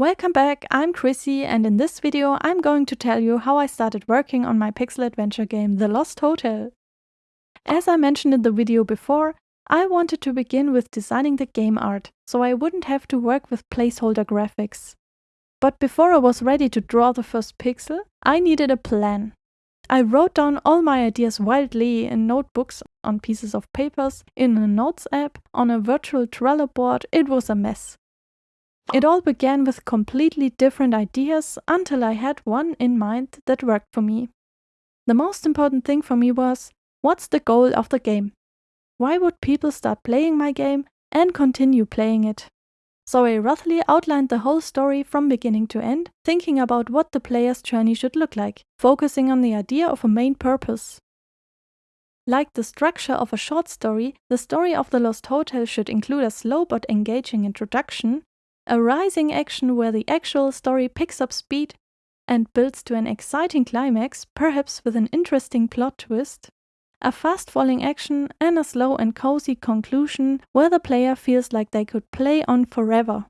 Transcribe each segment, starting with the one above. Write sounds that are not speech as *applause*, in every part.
Welcome back, I'm Chrissy and in this video I'm going to tell you how I started working on my pixel adventure game The Lost Hotel. As I mentioned in the video before, I wanted to begin with designing the game art, so I wouldn't have to work with placeholder graphics. But before I was ready to draw the first pixel, I needed a plan. I wrote down all my ideas wildly in notebooks, on pieces of papers, in a notes app, on a virtual Trello board, it was a mess. It all began with completely different ideas until I had one in mind that worked for me. The most important thing for me was, what's the goal of the game? Why would people start playing my game and continue playing it? So I roughly outlined the whole story from beginning to end, thinking about what the player's journey should look like, focusing on the idea of a main purpose. Like the structure of a short story, the story of The Lost Hotel should include a slow but engaging introduction, a rising action where the actual story picks up speed and builds to an exciting climax, perhaps with an interesting plot twist, a fast falling action, and a slow and cozy conclusion where the player feels like they could play on forever.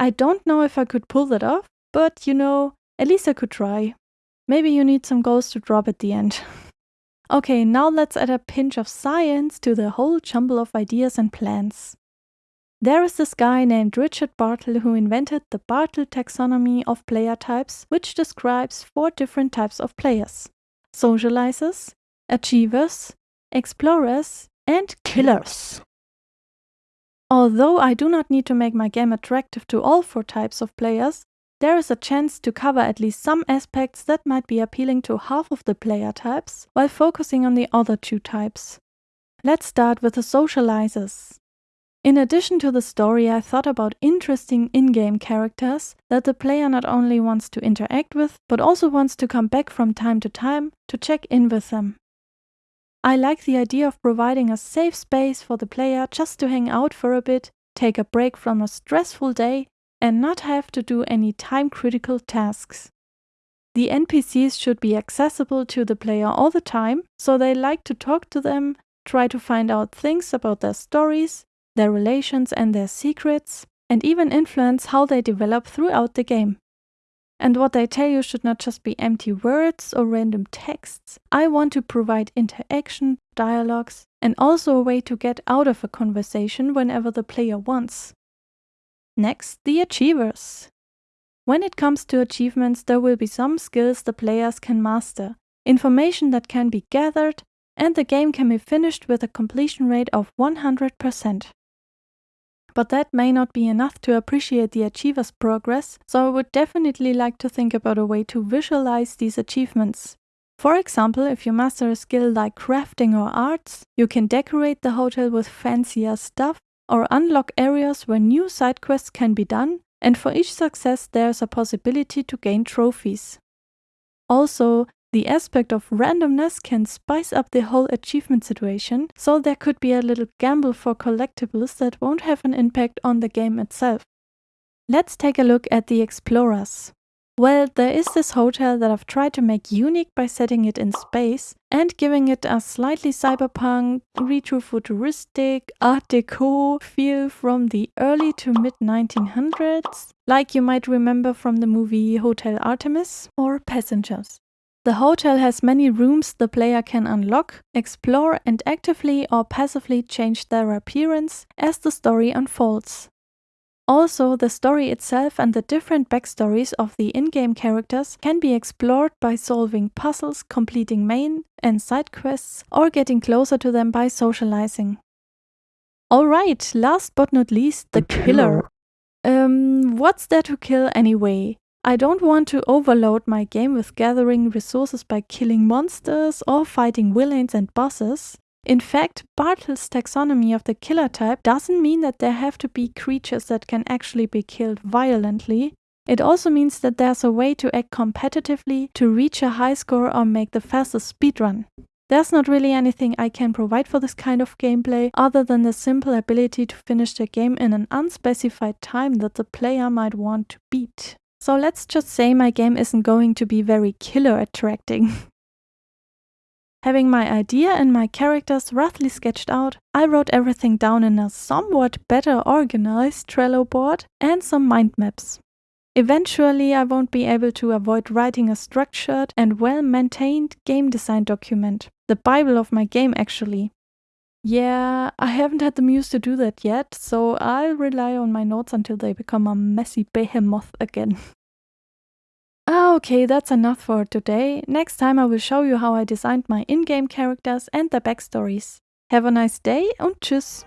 I don't know if I could pull that off, but you know, at least I could try. Maybe you need some goals to drop at the end. *laughs* okay, now let's add a pinch of science to the whole jumble of ideas and plans. There is this guy named Richard Bartle who invented the Bartle taxonomy of player types, which describes four different types of players socializers, achievers, explorers, and killers. Although I do not need to make my game attractive to all four types of players, there is a chance to cover at least some aspects that might be appealing to half of the player types, while focusing on the other two types. Let's start with the socializers. In addition to the story, I thought about interesting in-game characters that the player not only wants to interact with, but also wants to come back from time to time to check in with them. I like the idea of providing a safe space for the player just to hang out for a bit, take a break from a stressful day, and not have to do any time critical tasks. The NPCs should be accessible to the player all the time, so they like to talk to them, try to find out things about their stories, their relations, and their secrets, and even influence how they develop throughout the game. And what I tell you should not just be empty words or random texts. I want to provide interaction, dialogues, and also a way to get out of a conversation whenever the player wants. Next, the achievers. When it comes to achievements, there will be some skills the players can master, information that can be gathered, and the game can be finished with a completion rate of 100%. But that may not be enough to appreciate the achiever's progress, so I would definitely like to think about a way to visualize these achievements. For example, if you master a skill like crafting or arts, you can decorate the hotel with fancier stuff or unlock areas where new side quests can be done, and for each success there's a possibility to gain trophies. Also, the aspect of randomness can spice up the whole achievement situation, so there could be a little gamble for collectibles that won't have an impact on the game itself. Let's take a look at the explorers. Well, there is this hotel that I've tried to make unique by setting it in space and giving it a slightly cyberpunk, retro-futuristic, art deco feel from the early to mid 1900s, like you might remember from the movie Hotel Artemis or Passengers. The hotel has many rooms the player can unlock, explore and actively or passively change their appearance as the story unfolds. Also, the story itself and the different backstories of the in-game characters can be explored by solving puzzles, completing main and side quests, or getting closer to them by socializing. Alright, last but not least, the, the killer. killer. Um, what's there to kill anyway? I don't want to overload my game with gathering resources by killing monsters or fighting villains and bosses. In fact, Bartle's taxonomy of the killer type doesn't mean that there have to be creatures that can actually be killed violently. It also means that there's a way to act competitively to reach a high score or make the fastest speedrun. There's not really anything I can provide for this kind of gameplay other than the simple ability to finish the game in an unspecified time that the player might want to beat. So let's just say my game isn't going to be very killer attracting. *laughs* Having my idea and my characters roughly sketched out, I wrote everything down in a somewhat better organized Trello board and some mind maps. Eventually, I won't be able to avoid writing a structured and well-maintained game design document. The bible of my game actually. Yeah, I haven't had the muse to do that yet, so I'll rely on my notes until they become a messy behemoth again. Ah, okay, that's enough for today. Next time I will show you how I designed my in-game characters and their backstories. Have a nice day und tschüss!